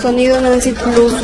Sonido Nancy Plus.